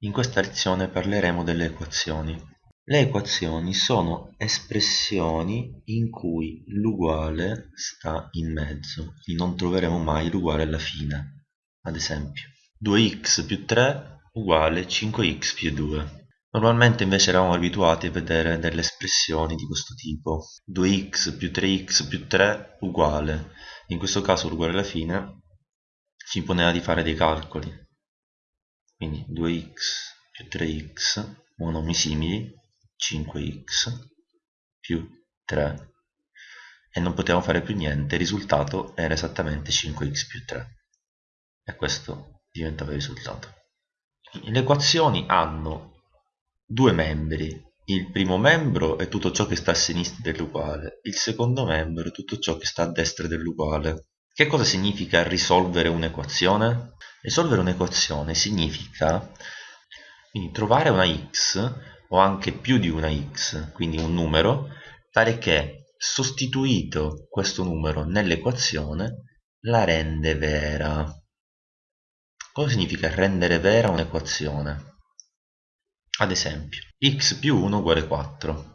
In questa lezione parleremo delle equazioni. Le equazioni sono espressioni in cui l'uguale sta in mezzo, quindi non troveremo mai l'uguale alla fine. Ad esempio, 2x più 3 uguale 5x più 2. Normalmente invece eravamo abituati a vedere delle espressioni di questo tipo. 2x più 3x più 3 uguale. In questo caso l'uguale alla fine ci imponeva di fare dei calcoli quindi 2x più 3x monomi simili 5x più 3 e non potevamo fare più niente il risultato era esattamente 5x più 3 e questo diventava il risultato. Le equazioni hanno due membri. Il primo membro è tutto ciò che sta a sinistra dell'uguale il secondo membro è tutto ciò che sta a destra dell'uguale che cosa significa risolvere un'equazione? Risolvere un'equazione significa quindi, trovare una x o anche più di una x, quindi un numero, tale che sostituito questo numero nell'equazione la rende vera. Cosa significa rendere vera un'equazione? Ad esempio, x più 1 uguale 4.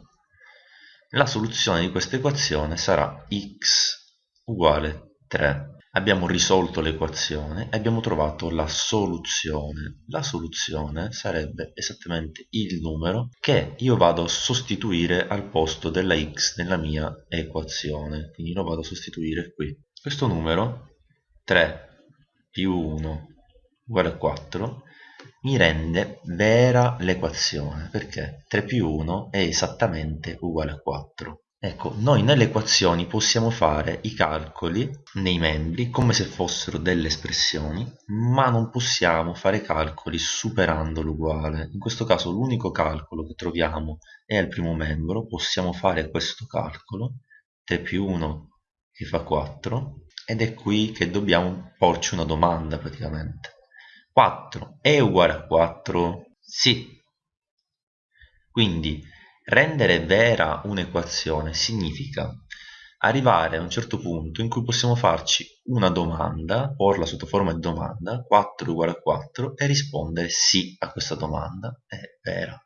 La soluzione di questa equazione sarà x uguale 3. Abbiamo risolto l'equazione e abbiamo trovato la soluzione. La soluzione sarebbe esattamente il numero che io vado a sostituire al posto della x nella mia equazione. Quindi lo vado a sostituire qui. Questo numero 3 più 1 uguale a 4 mi rende vera l'equazione perché 3 più 1 è esattamente uguale a 4 Ecco, noi nelle equazioni possiamo fare i calcoli nei membri come se fossero delle espressioni, ma non possiamo fare calcoli superando l'uguale. In questo caso l'unico calcolo che troviamo è al primo membro, possiamo fare questo calcolo, 3 più 1 che fa 4, ed è qui che dobbiamo porci una domanda praticamente. 4 è uguale a 4? Sì. Quindi Rendere vera un'equazione significa arrivare a un certo punto in cui possiamo farci una domanda, porla sotto forma di domanda, 4 uguale a 4, e rispondere sì a questa domanda, è vera.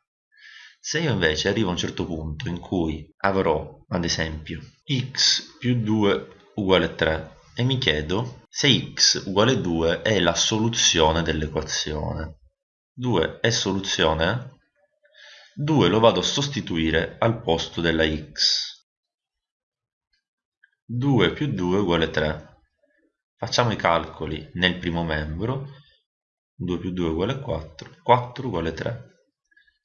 Se io invece arrivo a un certo punto in cui avrò, ad esempio, x più 2 uguale a 3 e mi chiedo se x uguale 2 è la soluzione dell'equazione. 2 è soluzione? 2 lo vado a sostituire al posto della x. 2 più 2 uguale 3 facciamo i calcoli nel primo membro. 2 più 2 uguale 4 4 uguale 3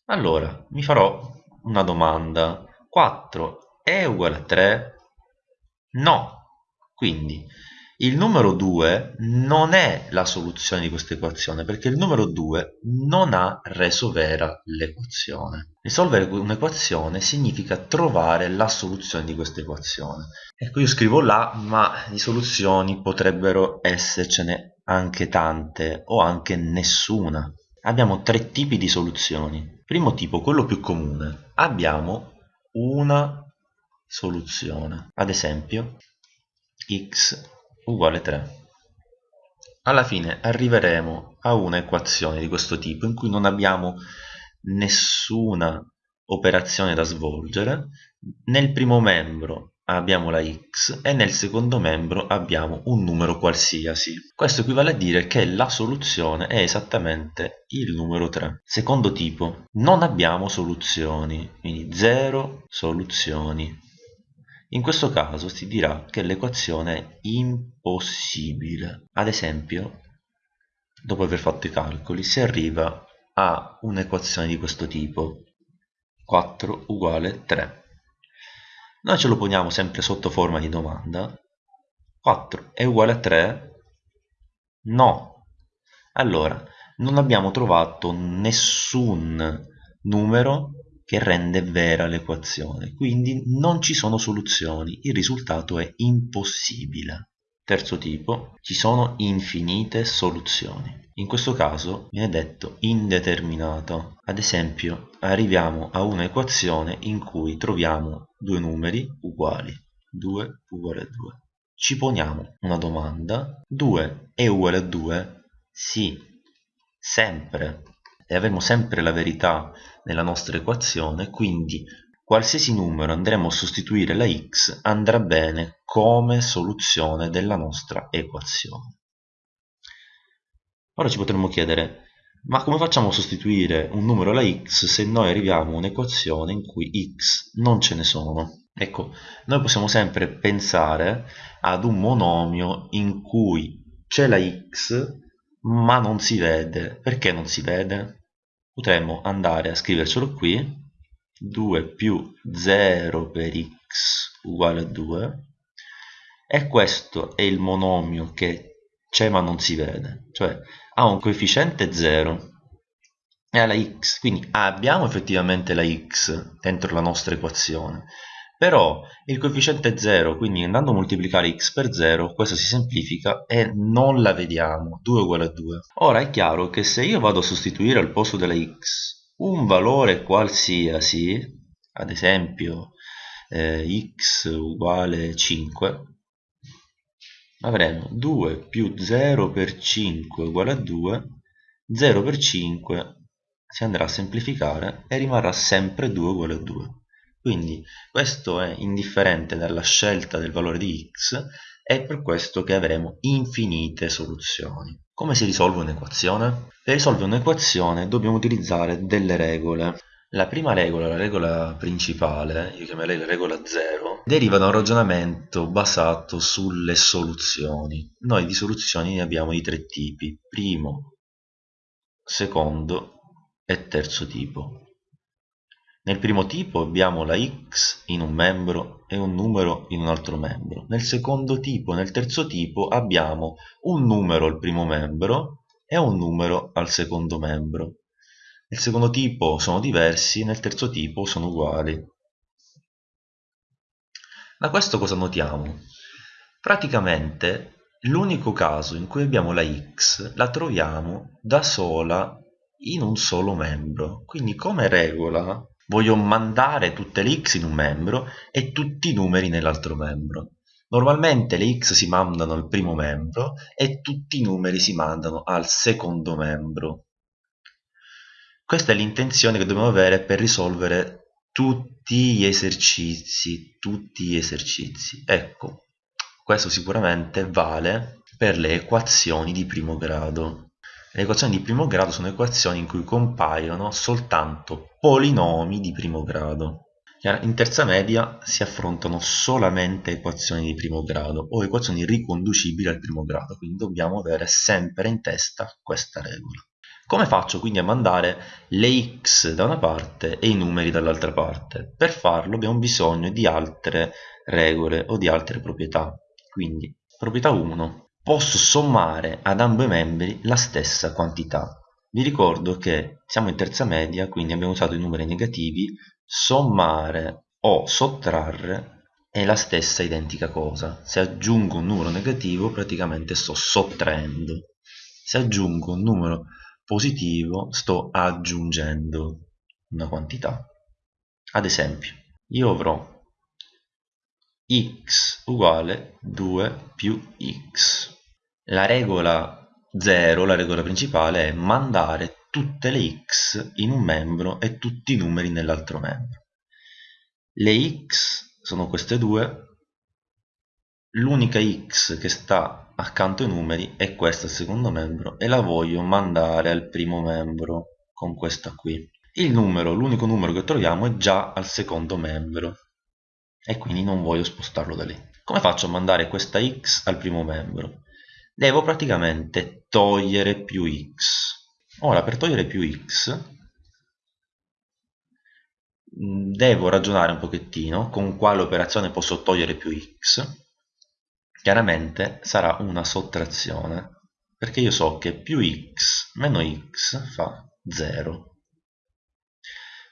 allora mi farò una domanda. 4 è uguale a 3? no. Quindi il numero 2 non è la soluzione di questa equazione perché il numero 2 non ha reso vera l'equazione. Risolvere un'equazione significa trovare la soluzione di questa equazione. Ecco io scrivo là ma di soluzioni potrebbero essercene anche tante o anche nessuna. Abbiamo tre tipi di soluzioni. Primo tipo, quello più comune. Abbiamo una soluzione. Ad esempio, x uguale 3. Alla fine arriveremo a una equazione di questo tipo in cui non abbiamo nessuna operazione da svolgere. Nel primo membro abbiamo la x e nel secondo membro abbiamo un numero qualsiasi. Questo equivale a dire che la soluzione è esattamente il numero 3. Secondo tipo, non abbiamo soluzioni, quindi 0 soluzioni. In questo caso si dirà che l'equazione è impossibile. Ad esempio, dopo aver fatto i calcoli, si arriva a un'equazione di questo tipo. 4 uguale 3. Noi ce lo poniamo sempre sotto forma di domanda. 4 è uguale a 3? No. Allora, non abbiamo trovato nessun numero che rende vera l'equazione, quindi non ci sono soluzioni, il risultato è impossibile. Terzo tipo, ci sono infinite soluzioni. In questo caso viene detto indeterminato. Ad esempio, arriviamo a un'equazione in cui troviamo due numeri uguali, 2 uguale a 2. Ci poniamo una domanda, 2 è uguale a 2? Sì, sempre e avremo sempre la verità nella nostra equazione, quindi qualsiasi numero andremo a sostituire la x andrà bene come soluzione della nostra equazione. Ora ci potremmo chiedere, ma come facciamo a sostituire un numero alla x se noi arriviamo a un'equazione in cui x non ce ne sono? Ecco, noi possiamo sempre pensare ad un monomio in cui c'è la x ma non si vede. Perché non si vede? Potremmo andare a scrivercelo qui, 2 più 0 per x uguale a 2 e questo è il monomio che c'è ma non si vede, cioè ha un coefficiente 0 e ha la x, quindi abbiamo effettivamente la x dentro la nostra equazione, però il coefficiente è 0 quindi andando a moltiplicare x per 0 questo si semplifica e non la vediamo 2 uguale a 2 ora è chiaro che se io vado a sostituire al posto della x un valore qualsiasi ad esempio eh, x uguale 5 avremo 2 più 0 per 5 uguale a 2 0 per 5 si andrà a semplificare e rimarrà sempre 2 uguale a 2 quindi questo è indifferente dalla scelta del valore di x è per questo che avremo infinite soluzioni. Come si risolve un'equazione? Per risolvere un'equazione dobbiamo utilizzare delle regole. La prima regola, la regola principale, io chiamerei la regola 0, deriva da un ragionamento basato sulle soluzioni. Noi di soluzioni ne abbiamo di tre tipi, primo, secondo e terzo tipo. Nel primo tipo abbiamo la x in un membro e un numero in un altro membro. Nel secondo tipo, nel terzo tipo, abbiamo un numero al primo membro e un numero al secondo membro. Nel secondo tipo sono diversi, nel terzo tipo sono uguali. Da questo cosa notiamo? Praticamente l'unico caso in cui abbiamo la x la troviamo da sola in un solo membro. Quindi come regola voglio mandare tutte le x in un membro e tutti i numeri nell'altro membro. Normalmente le x si mandano al primo membro e tutti i numeri si mandano al secondo membro. Questa è l'intenzione che dobbiamo avere per risolvere tutti gli esercizi, tutti gli esercizi. Ecco, questo sicuramente vale per le equazioni di primo grado. Le equazioni di primo grado sono equazioni in cui compaiono soltanto polinomi di primo grado. In terza media si affrontano solamente equazioni di primo grado o equazioni riconducibili al primo grado, quindi dobbiamo avere sempre in testa questa regola. Come faccio quindi a mandare le x da una parte e i numeri dall'altra parte? Per farlo abbiamo bisogno di altre regole o di altre proprietà. Quindi, proprietà 1, posso sommare ad ambo i membri la stessa quantità. Vi ricordo che siamo in terza media, quindi abbiamo usato i numeri negativi, sommare o sottrarre è la stessa identica cosa. Se aggiungo un numero negativo praticamente sto sottraendo. Se aggiungo un numero positivo sto aggiungendo una quantità. Ad esempio, io avrò x uguale 2 più x. La regola 0, la regola principale, è mandare tutte le x in un membro e tutti i numeri nell'altro membro. Le x sono queste due, l'unica x che sta accanto ai numeri è questa al secondo membro e la voglio mandare al primo membro con questa qui. Il numero, l'unico numero che troviamo è già al secondo membro e quindi non voglio spostarlo da lì. Come faccio a mandare questa x al primo membro? Devo praticamente togliere più x. Ora per togliere più x mm, devo ragionare un pochettino con quale operazione posso togliere più x. Chiaramente sarà una sottrazione perché io so che più x meno x fa 0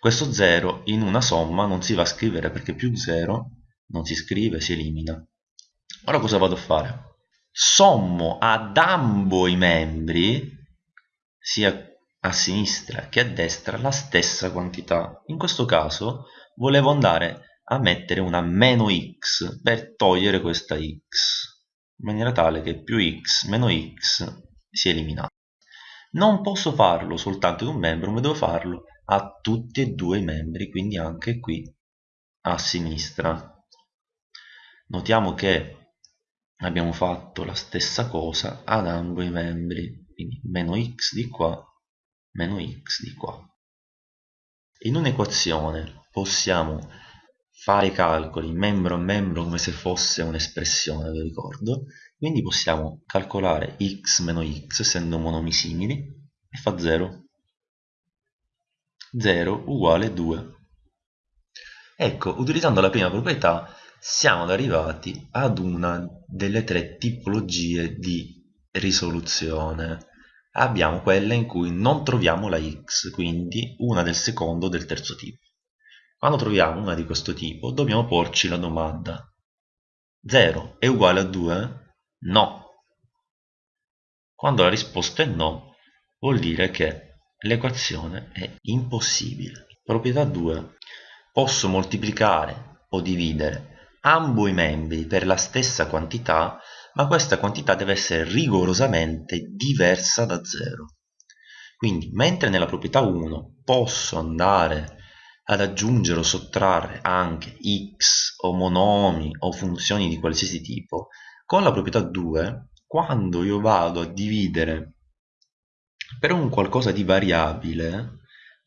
questo 0 in una somma non si va a scrivere perché più 0 non si scrive, si elimina. Ora cosa vado a fare? Sommo ad ambo i membri, sia a sinistra che a destra, la stessa quantità. In questo caso volevo andare a mettere una meno x per togliere questa x, in maniera tale che più x meno x si elimina. non posso farlo soltanto ad un membro, ma devo farlo a tutti e due i membri, quindi anche qui a sinistra. Notiamo che abbiamo fatto la stessa cosa ad ambo i membri, quindi meno x di qua, meno x di qua. In un'equazione possiamo fare i calcoli membro a membro come se fosse un'espressione, vi ricordo, quindi possiamo calcolare x meno x essendo monomi simili e fa 0. 0 uguale 2. Ecco, utilizzando la prima proprietà siamo arrivati ad una delle tre tipologie di risoluzione. Abbiamo quella in cui non troviamo la x, quindi una del secondo o del terzo tipo. Quando troviamo una di questo tipo dobbiamo porci la domanda 0 è uguale a 2? No. Quando la risposta è no vuol dire che l'equazione è impossibile. Proprietà 2. Posso moltiplicare o dividere ambo i membri per la stessa quantità, ma questa quantità deve essere rigorosamente diversa da 0. Quindi, mentre nella proprietà 1 posso andare ad aggiungere o sottrarre anche x o monomi o funzioni di qualsiasi tipo, con la proprietà 2, quando io vado a dividere per un qualcosa di variabile,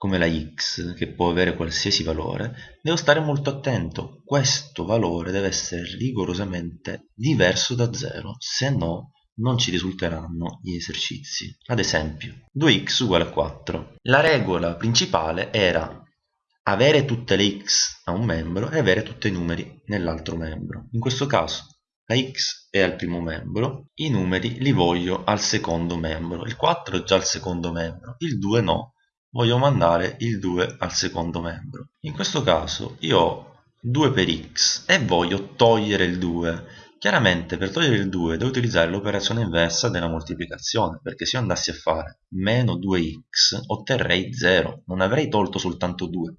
come la x, che può avere qualsiasi valore, devo stare molto attento. Questo valore deve essere rigorosamente diverso da 0, se no non ci risulteranno gli esercizi. Ad esempio, 2x uguale a 4. La regola principale era avere tutte le x a un membro e avere tutti i numeri nell'altro membro. In questo caso la x è al primo membro, i numeri li voglio al secondo membro. Il 4 è già al secondo membro, il 2 no, voglio mandare il 2 al secondo membro. In questo caso io ho 2 per x e voglio togliere il 2. Chiaramente per togliere il 2 devo utilizzare l'operazione inversa della moltiplicazione, perché se io andassi a fare meno 2x otterrei 0, non avrei tolto soltanto 2,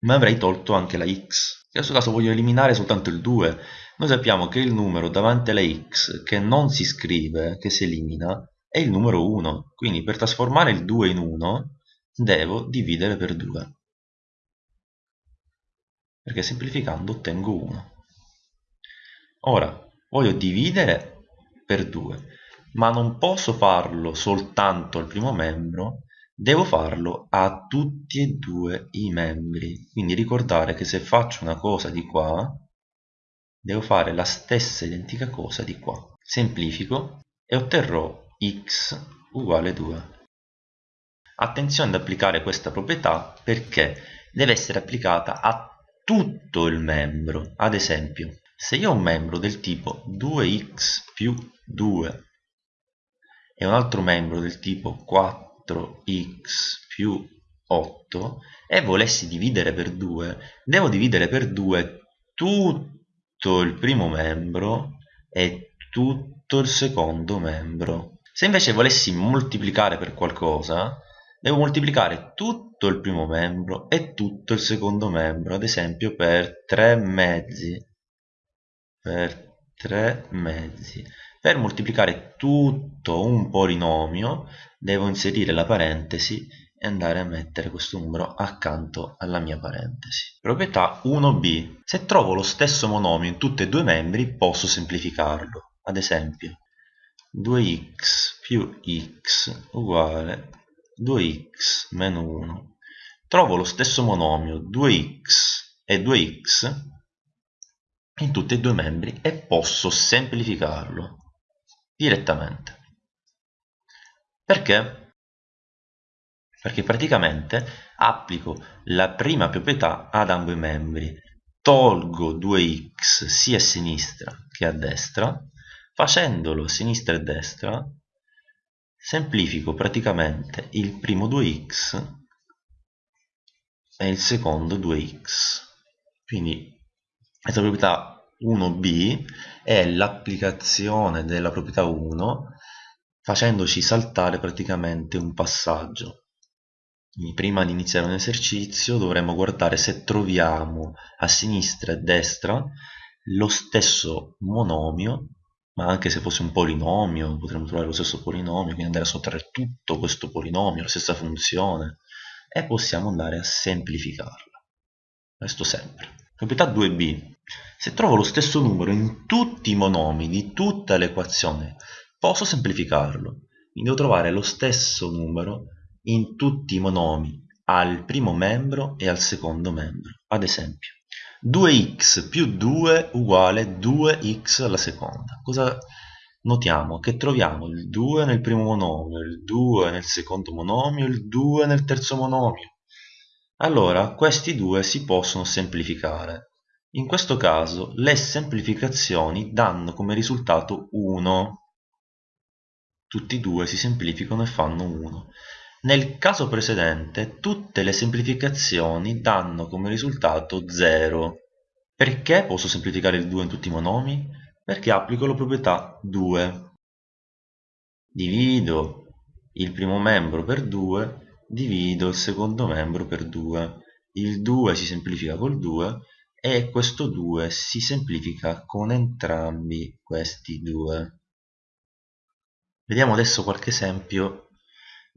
ma avrei tolto anche la x. In questo caso voglio eliminare soltanto il 2. Noi sappiamo che il numero davanti alla x che non si scrive, che si elimina, è il numero 1. Quindi per trasformare il 2 in 1 devo dividere per 2 perché semplificando ottengo 1 ora voglio dividere per 2 ma non posso farlo soltanto al primo membro devo farlo a tutti e due i membri. Quindi ricordare che se faccio una cosa di qua devo fare la stessa identica cosa di qua. Semplifico e otterrò x uguale 2 Attenzione ad applicare questa proprietà perché deve essere applicata a tutto il membro. Ad esempio, se io ho un membro del tipo 2x più 2 e un altro membro del tipo 4x più 8 e volessi dividere per 2, devo dividere per 2 tutto il primo membro e tutto il secondo membro. Se invece volessi moltiplicare per qualcosa, devo moltiplicare tutto il primo membro e tutto il secondo membro, ad esempio per 3 mezzi. Per 3 mezzi. Per moltiplicare tutto un polinomio devo inserire la parentesi e andare a mettere questo numero accanto alla mia parentesi. Proprietà 1b. Se trovo lo stesso monomio in tutti e due i membri posso semplificarlo. Ad esempio 2x più x uguale 2x meno 1 trovo lo stesso monomio 2x e 2x in tutti e due i membri e posso semplificarlo direttamente. Perché? perché praticamente applico la prima proprietà ad ambo i membri. Tolgo 2x sia a sinistra che a destra facendolo a sinistra e a destra semplifico praticamente il primo 2x e il secondo 2x quindi questa proprietà 1b è l'applicazione della proprietà 1 facendoci saltare praticamente un passaggio. Quindi prima di iniziare un esercizio dovremmo guardare se troviamo a sinistra e a destra lo stesso monomio ma anche se fosse un polinomio potremmo trovare lo stesso polinomio, quindi andare a sottrarre tutto questo polinomio, la stessa funzione, e possiamo andare a semplificarla. Questo sempre. Proprietà 2b. Se trovo lo stesso numero in tutti i monomi di tutta l'equazione, posso semplificarlo. Quindi devo trovare lo stesso numero in tutti i monomi al primo membro e al secondo membro. Ad esempio, 2x più 2 uguale 2x alla seconda. Cosa notiamo? Che troviamo il 2 nel primo monomio, il 2 nel secondo monomio, il 2 nel terzo monomio. Allora, questi due si possono semplificare. In questo caso le semplificazioni danno come risultato 1. Tutti e due si semplificano e fanno 1. Nel caso precedente tutte le semplificazioni danno come risultato 0. Perché posso semplificare il 2 in tutti i monomi? Perché applico la proprietà 2. Divido il primo membro per 2, divido il secondo membro per 2. Il 2 si semplifica col 2 e questo 2 si semplifica con entrambi questi due. Vediamo adesso qualche esempio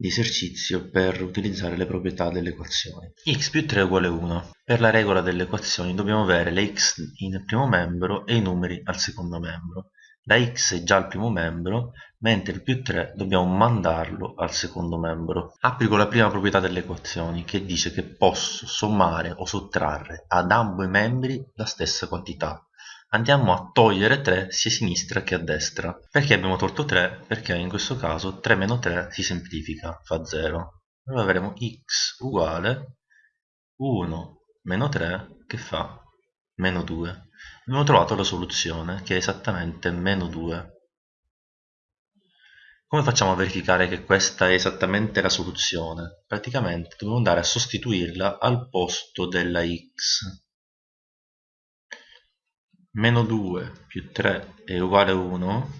di esercizio per utilizzare le proprietà delle equazioni. x più 3 uguale 1. Per la regola delle equazioni dobbiamo avere le x in primo membro e i numeri al secondo membro. La x è già al primo membro, mentre il più 3 dobbiamo mandarlo al secondo membro. Applico la prima proprietà delle equazioni, che dice che posso sommare o sottrarre ad ambo i membri la stessa quantità andiamo a togliere 3 sia a sinistra che a destra. Perché abbiamo tolto 3? Perché in questo caso 3 meno 3 si semplifica, fa 0. Allora avremo x uguale 1 meno 3 che fa meno 2. Abbiamo trovato la soluzione che è esattamente meno 2. Come facciamo a verificare che questa è esattamente la soluzione? Praticamente dobbiamo andare a sostituirla al posto della x meno 2 più 3 è uguale a 1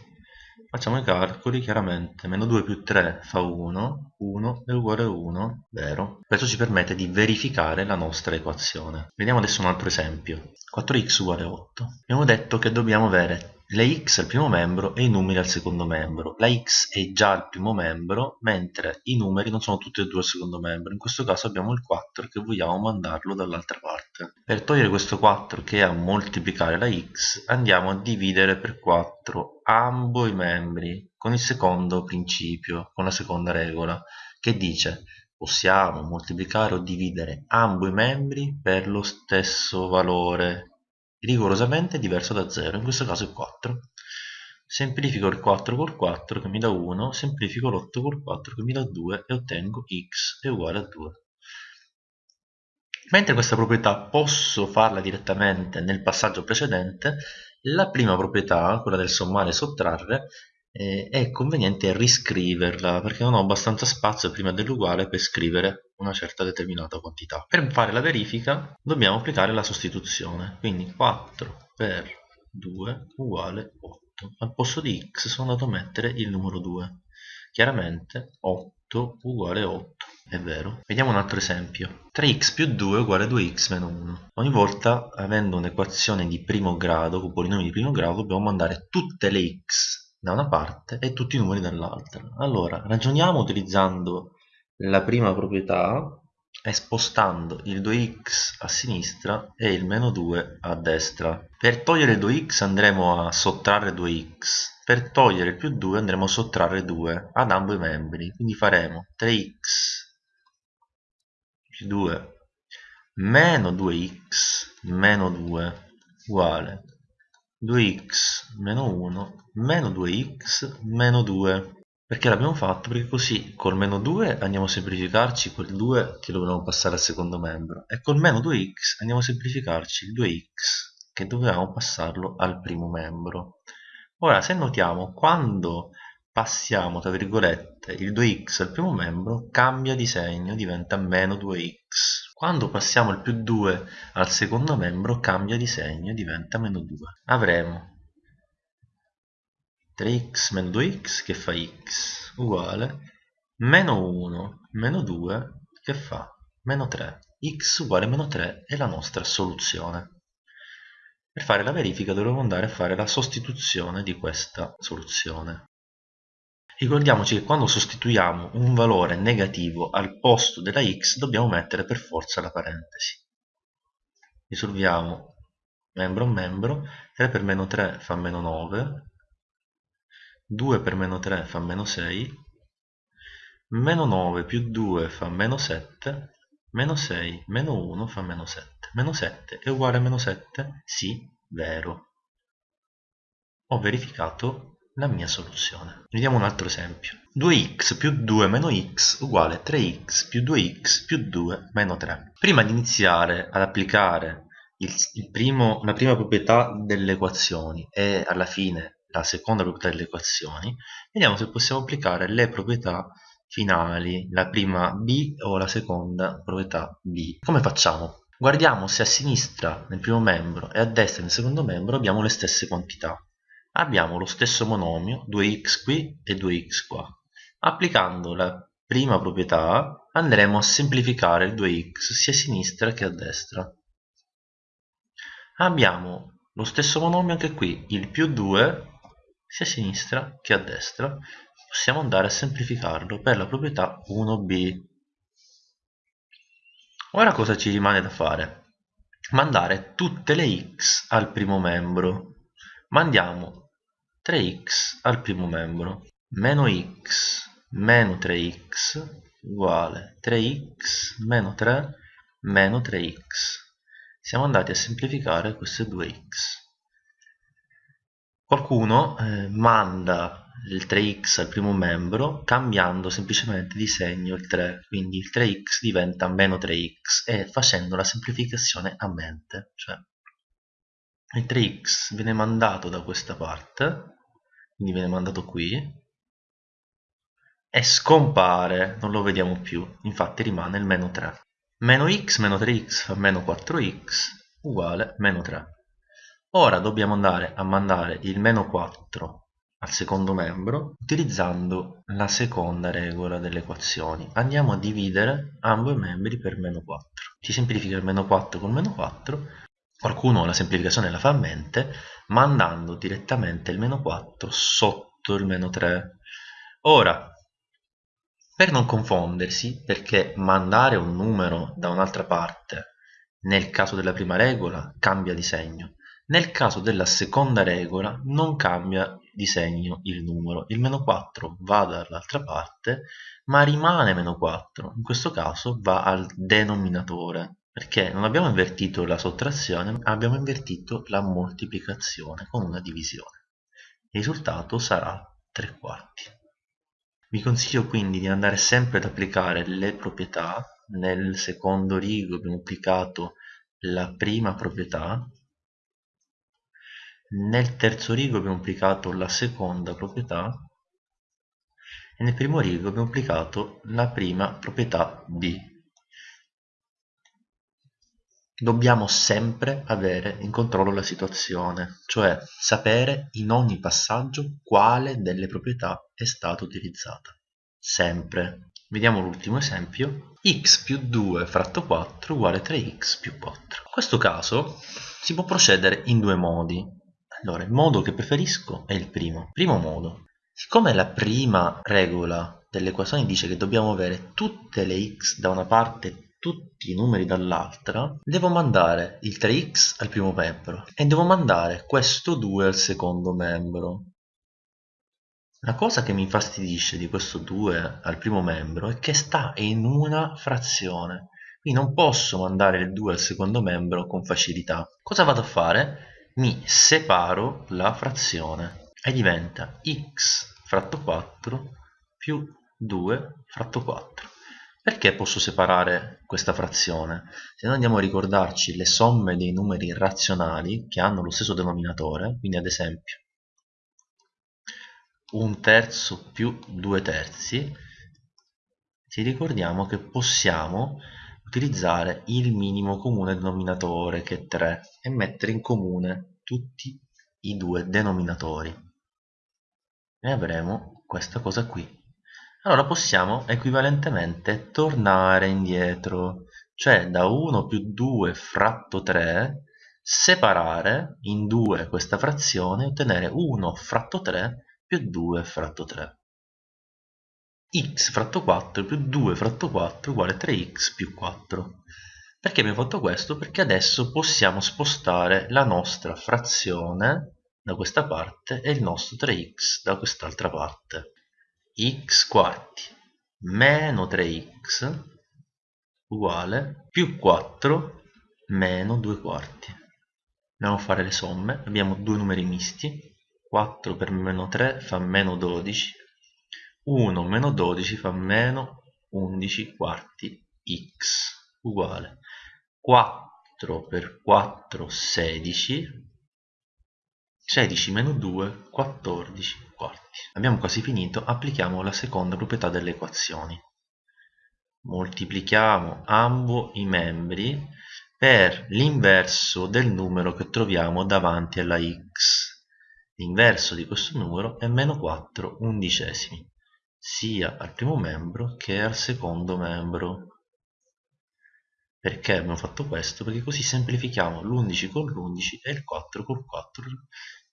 facciamo i calcoli chiaramente meno 2 più 3 fa 1 1 è uguale a 1 vero? Questo ci permette di verificare la nostra equazione. Vediamo adesso un altro esempio. 4x uguale a 8 abbiamo detto che dobbiamo avere le x al primo membro e i numeri al secondo membro. La x è già al primo membro, mentre i numeri non sono tutti e due al secondo membro. In questo caso abbiamo il 4 che vogliamo mandarlo dall'altra parte. Per togliere questo 4 che è a moltiplicare la x, andiamo a dividere per 4 ambo i membri con il secondo principio, con la seconda regola, che dice possiamo moltiplicare o dividere ambo i membri per lo stesso valore rigorosamente diverso da 0, in questo caso è 4. Semplifico il 4 col 4 che mi dà 1, semplifico l'8 col 4 che mi dà 2 e ottengo x è uguale a 2. Mentre questa proprietà posso farla direttamente nel passaggio precedente, la prima proprietà, quella del sommare e sottrarre, eh, è conveniente riscriverla perché non ho abbastanza spazio prima dell'uguale per scrivere una certa determinata quantità. Per fare la verifica dobbiamo applicare la sostituzione, quindi 4 per 2 uguale 8. Al posto di x sono andato a mettere il numero 2. Chiaramente 8 uguale 8, è vero. Vediamo un altro esempio. 3x più 2 uguale 2x meno 1. Ogni volta, avendo un'equazione di primo grado, con polinomi di primo grado, dobbiamo mandare tutte le x da una parte e tutti i numeri dall'altra. Allora, ragioniamo utilizzando la prima proprietà e spostando il 2x a sinistra e il meno 2 a destra. Per togliere il 2x andremo a sottrarre 2x, per togliere più 2 andremo a sottrarre 2 ad ambo i membri, quindi faremo 3x più 2 meno 2x meno 2 uguale 2x meno 1 meno 2x meno 2 perché l'abbiamo fatto? Perché così col meno 2 andiamo a semplificarci quel 2 che dovevamo passare al secondo membro e col meno 2x andiamo a semplificarci il 2x che dovevamo passarlo al primo membro ora se notiamo quando passiamo tra virgolette il 2x al primo membro cambia di segno diventa meno 2x quando passiamo il più 2 al secondo membro cambia di segno diventa meno 2. Avremo 3x meno 2x che fa x uguale meno 1 meno 2 che fa meno 3. x uguale meno 3 è la nostra soluzione. Per fare la verifica dovremo andare a fare la sostituzione di questa soluzione. Ricordiamoci che quando sostituiamo un valore negativo al posto della x dobbiamo mettere per forza la parentesi. Risolviamo membro a membro, 3 per meno 3 fa meno 9, 2 per meno 3 fa meno 6, meno 9 più 2 fa meno 7, meno 6 meno 1 fa meno 7. Meno 7 è uguale a meno 7? Sì, vero. Ho verificato la mia soluzione. Vediamo un altro esempio. 2x più 2 meno x uguale 3x più 2x più 2 meno 3. Prima di iniziare ad applicare il, il primo, la prima proprietà delle equazioni e alla fine la seconda proprietà delle equazioni, vediamo se possiamo applicare le proprietà finali, la prima b o la seconda proprietà b. Come facciamo? Guardiamo se a sinistra nel primo membro e a destra nel secondo membro abbiamo le stesse quantità. Abbiamo lo stesso monomio, 2x qui e 2x qua. Applicando la prima proprietà andremo a semplificare il 2x sia a sinistra che a destra. Abbiamo lo stesso monomio anche qui, il più 2 sia a sinistra che a destra possiamo andare a semplificarlo per la proprietà 1b. Ora cosa ci rimane da fare? Mandare tutte le x al primo membro. Mandiamo 3x al primo membro. Meno x meno 3x uguale 3x meno 3 meno 3x. Siamo andati a semplificare queste due x. Qualcuno eh, manda il 3x al primo membro cambiando semplicemente di segno il 3 quindi il 3x diventa meno 3x e facendo la semplificazione a mente cioè il 3x viene mandato da questa parte quindi viene mandato qui e scompare non lo vediamo più infatti rimane il meno 3 meno x meno 3x fa meno 4x uguale meno 3 ora dobbiamo andare a mandare il meno 4 al secondo membro utilizzando la seconda regola delle equazioni. Andiamo a dividere ambo i membri per meno 4. Si semplifica il meno 4 con meno 4. Qualcuno la semplificazione la fa a mente mandando direttamente il meno 4 sotto il meno 3. Ora, per non confondersi, perché mandare un numero da un'altra parte nel caso della prima regola cambia di segno, nel caso della seconda regola non cambia di segno il numero, il meno 4 va dall'altra parte ma rimane meno 4, in questo caso va al denominatore perché non abbiamo invertito la sottrazione abbiamo invertito la moltiplicazione con una divisione. Il risultato sarà 3 quarti. Vi consiglio quindi di andare sempre ad applicare le proprietà, nel secondo rigo abbiamo applicato la prima proprietà nel terzo rigo abbiamo applicato la seconda proprietà e nel primo rigo abbiamo applicato la prima proprietà b. Dobbiamo sempre avere in controllo la situazione, cioè sapere in ogni passaggio quale delle proprietà è stata utilizzata. Sempre. Vediamo l'ultimo esempio. x più 2 fratto 4 uguale 3x più 4. In questo caso si può procedere in due modi. Allora, il modo che preferisco è il primo. Primo modo. Siccome la prima regola delle equazioni dice che dobbiamo avere tutte le x da una parte e tutti i numeri dall'altra, devo mandare il 3x al primo membro e devo mandare questo 2 al secondo membro. La cosa che mi infastidisce di questo 2 al primo membro è che sta in una frazione. Quindi non posso mandare il 2 al secondo membro con facilità. Cosa vado a fare? Mi separo la frazione e diventa x fratto 4 più 2 fratto 4 perché posso separare questa frazione? Se noi andiamo a ricordarci le somme dei numeri razionali che hanno lo stesso denominatore, quindi ad esempio un terzo più due terzi, ci ricordiamo che possiamo utilizzare il minimo comune denominatore che è 3 e mettere in comune tutti i due denominatori. E avremo questa cosa qui. Allora possiamo equivalentemente tornare indietro cioè da 1 più 2 fratto 3 separare in due questa frazione e ottenere 1 fratto 3 più 2 fratto 3 x fratto 4 più 2 fratto 4 uguale 3x più 4 perché abbiamo fatto questo? Perché adesso possiamo spostare la nostra frazione da questa parte e il nostro 3x da quest'altra parte. x quarti meno 3x uguale più 4 meno 2 quarti. Andiamo a fare le somme, abbiamo due numeri misti, 4 per meno 3 fa meno 12, 1 meno 12 fa meno 11 quarti x uguale 4 per 4 16 16 meno 2 14 quarti. Abbiamo quasi finito applichiamo la seconda proprietà delle equazioni. Moltiplichiamo ambo i membri per l'inverso del numero che troviamo davanti alla x. L'inverso di questo numero è meno 4 undicesimi sia al primo membro che al secondo membro perché abbiamo fatto questo? Perché così semplifichiamo l'11 con l'11 e il 4 col 4.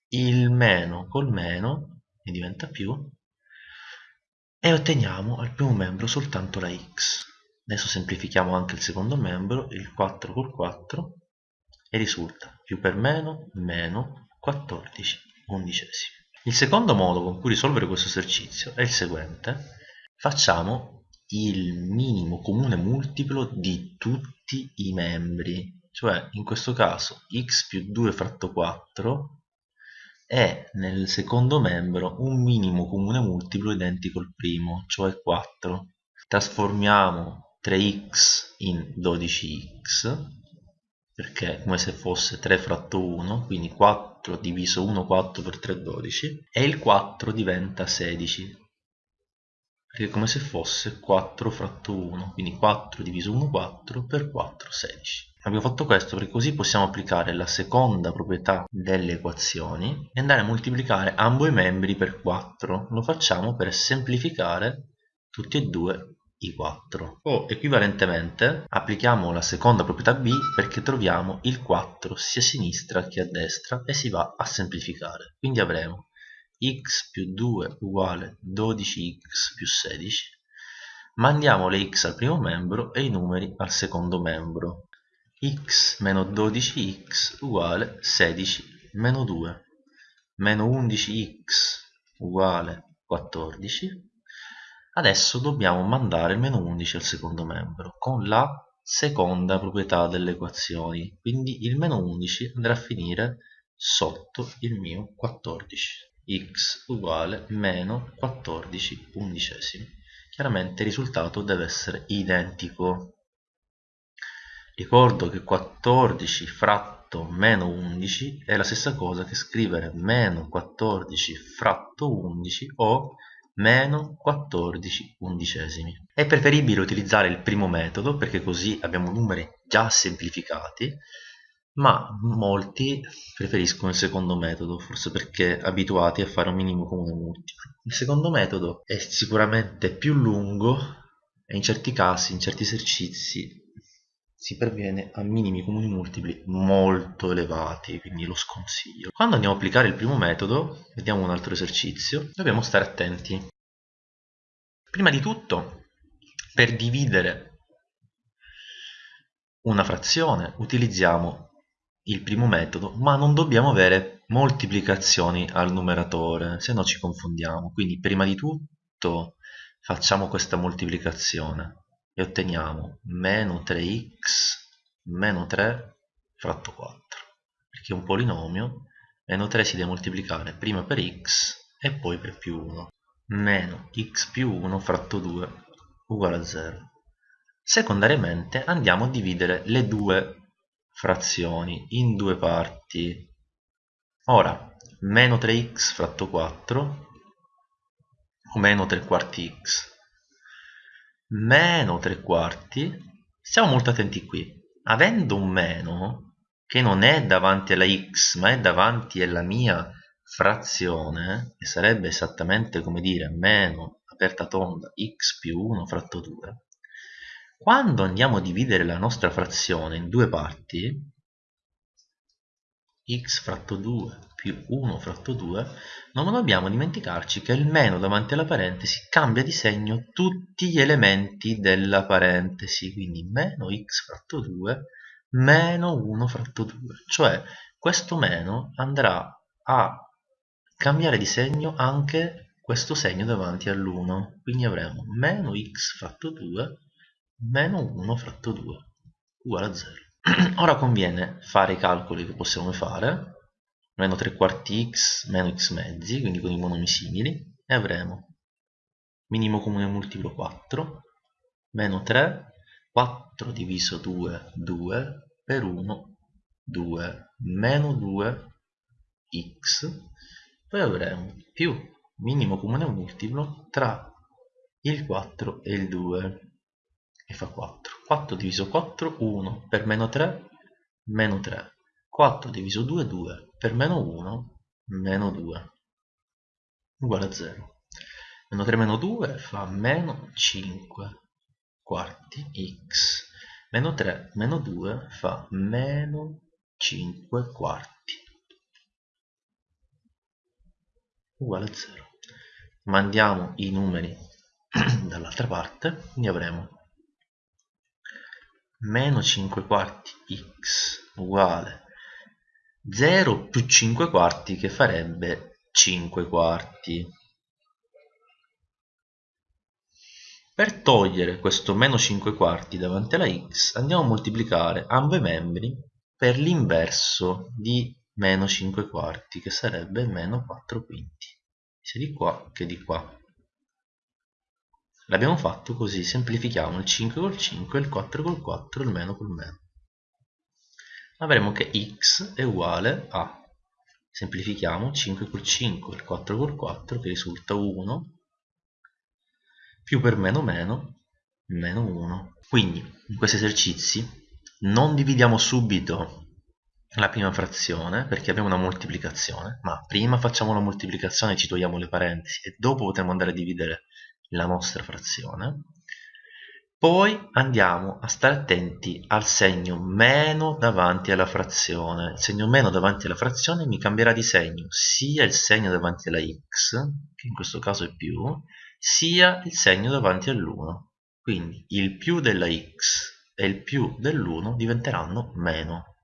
Il meno col meno e diventa più e otteniamo al primo membro soltanto la x. Adesso semplifichiamo anche il secondo membro, il 4 col 4 e risulta più per meno, meno 14 undicesimi. Il secondo modo con cui risolvere questo esercizio è il seguente. Facciamo il minimo comune multiplo di tutti i membri cioè in questo caso x più 2 fratto 4 è nel secondo membro un minimo comune multiplo identico al primo cioè 4 trasformiamo 3x in 12x perché è come se fosse 3 fratto 1 quindi 4 diviso 1 4 per 3 12 e il 4 diventa 16 perché è come se fosse 4 fratto 1 quindi 4 diviso 1 4 per 4 16 abbiamo fatto questo perché così possiamo applicare la seconda proprietà delle equazioni e andare a moltiplicare ambo i membri per 4 lo facciamo per semplificare tutti e due i 4 o equivalentemente applichiamo la seconda proprietà b perché troviamo il 4 sia a sinistra che a destra e si va a semplificare. Quindi avremo x più 2 uguale 12x più 16 mandiamo le x al primo membro e i numeri al secondo membro. x meno 12x uguale 16 meno 2 meno 11x uguale 14 adesso dobbiamo mandare il meno 11 al secondo membro con la seconda proprietà delle equazioni quindi il meno 11 andrà a finire sotto il mio 14 x uguale meno 14 undicesimi. Chiaramente il risultato deve essere identico. Ricordo che 14 fratto meno 11 è la stessa cosa che scrivere meno 14 fratto 11 o meno 14 undicesimi. È preferibile utilizzare il primo metodo perché così abbiamo numeri già semplificati ma molti preferiscono il secondo metodo, forse perché abituati a fare un minimo comune multiplo. Il secondo metodo è sicuramente più lungo e in certi casi, in certi esercizi, si perviene a minimi comuni multipli molto elevati, quindi lo sconsiglio. Quando andiamo a applicare il primo metodo, vediamo un altro esercizio, dobbiamo stare attenti. Prima di tutto, per dividere una frazione utilizziamo il primo metodo, ma non dobbiamo avere moltiplicazioni al numeratore, se no ci confondiamo. Quindi prima di tutto facciamo questa moltiplicazione e otteniamo meno 3x meno 3 fratto 4, perché un polinomio, meno 3 si deve moltiplicare prima per x e poi per più 1, meno x più 1 fratto 2 uguale a 0. Secondariamente andiamo a dividere le due frazioni in due parti. Ora meno 3x fratto 4 o meno 3 quarti x meno 3 quarti. Stiamo molto attenti qui. Avendo un meno che non è davanti alla x ma è davanti alla mia frazione che sarebbe esattamente come dire meno aperta tonda x più 1 fratto 2 quando andiamo a dividere la nostra frazione in due parti x fratto 2 più 1 fratto 2, non dobbiamo dimenticarci che il meno davanti alla parentesi cambia di segno tutti gli elementi della parentesi, quindi meno x fratto 2 meno 1 fratto 2, cioè questo meno andrà a cambiare di segno anche questo segno davanti all'1, quindi avremo meno x fratto 2 meno 1 fratto 2 uguale a 0. Ora conviene fare i calcoli che possiamo fare, meno 3 quarti x meno x mezzi, quindi con i monomi simili, e avremo minimo comune multiplo 4, meno 3, 4 diviso 2, 2, per 1, 2, meno 2, x, poi avremo più minimo comune multiplo tra il 4 e il 2 e fa 4 4 diviso 4 1 per meno 3 meno 3 4 diviso 2 2 per meno 1 meno 2 uguale a 0 meno 3 meno 2 fa meno 5 quarti x. Meno 3 meno 2 fa meno 5 quarti. Uguale a 0 mandiamo i numeri dall'altra parte quindi avremo meno 5 quarti x uguale 0 più 5 quarti che farebbe 5 quarti. Per togliere questo meno 5 quarti davanti alla x andiamo a moltiplicare ambo i membri per l'inverso di meno 5 quarti che sarebbe meno 4 quinti. Sia di qua che di qua. L'abbiamo fatto così semplifichiamo il 5 col 5 il 4 col 4 il meno col meno avremo che x è uguale a semplifichiamo 5 col 5 il 4 col 4 che risulta 1 più per meno meno meno 1 quindi in questi esercizi non dividiamo subito la prima frazione perché abbiamo una moltiplicazione ma prima facciamo la moltiplicazione ci togliamo le parentesi e dopo potremo andare a dividere la nostra frazione poi andiamo a stare attenti al segno meno davanti alla frazione. Il segno meno davanti alla frazione mi cambierà di segno sia il segno davanti alla x che in questo caso è più sia il segno davanti all'1 quindi il più della x e il più dell'1 diventeranno meno